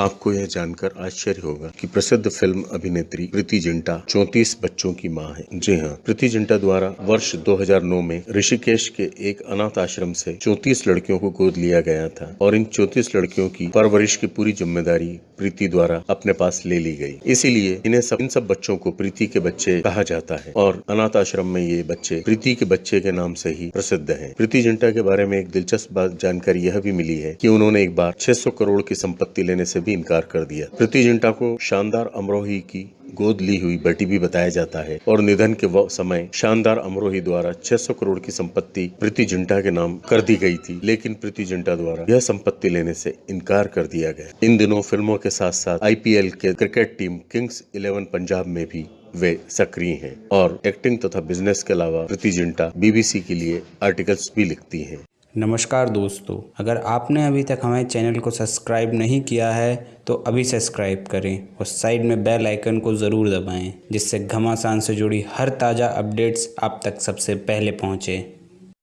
आपको यह जानकर आश्चर्य होगा कि प्रसिद्ध फ़िल्म अभिनेत्री प्रीति जिंटा 34 बच्चों की माँ है। जी हाँ प्रीति जिंटा द्वारा वर्ष 2009 में ऋषिकेश के एक अनाथ आश्रम से 34 लड़कियों को गोद लिया गया था और इन 34 लड़कियों की परवरिश की पूरी ज़िम्मेदारी प्रीति द्वारा अपने पास ले ली गई। इसीलिए इन्हें सब, इन सब बच्चों को प्रीति के बच्चे कहा जाता है और अनाथ आश्रम में ये बच्चे प्रीति के बच्चे के नाम से ही प्रसिद्ध है। प्रीति जिंटा के बारे में एक दिलचस्प जानकारी यह भी मिली है कि उन्होंने एक बार 600 करोड़ की संपत्ति लेने से भी इनकार कर दिया। प्रीति जिंटा को शानदार अमरोही की गोद ली हुई बेटी भी बताया जाता है और निधन के समय शानदार अमरोही द्वारा 600 करोड़ की संपत्ति प्रीति जिंटा के नाम कर दी गई थी, लेकिन प्रीति जिंटा द्वारा यह संपत्ति लेने से इनकार कर दिया गया। इन दिनों फ़िल्मों के साथ साथ आईपीएल के cricket team Kings Eleven Punjab में भी वे सक्रिय हैं और एक्टिंग तथा बिज़नेस के अलावा प्रीति जिंटा बीबीसी के लिए आर्टिकल्स भी लिखती हैं। नमस्कार दोस्तों, अगर आपने अभी तक हमारे चैनल को सब्सक्राइब नहीं किया है तो अभी सब्सक्राइब करें और साइड में बेल आइकन को ज़रूर दबाएँ, जिससे घमासान से जुड़ी हर ताज़ा अपडेट्स आप तक सबसे पहले पहुँचें।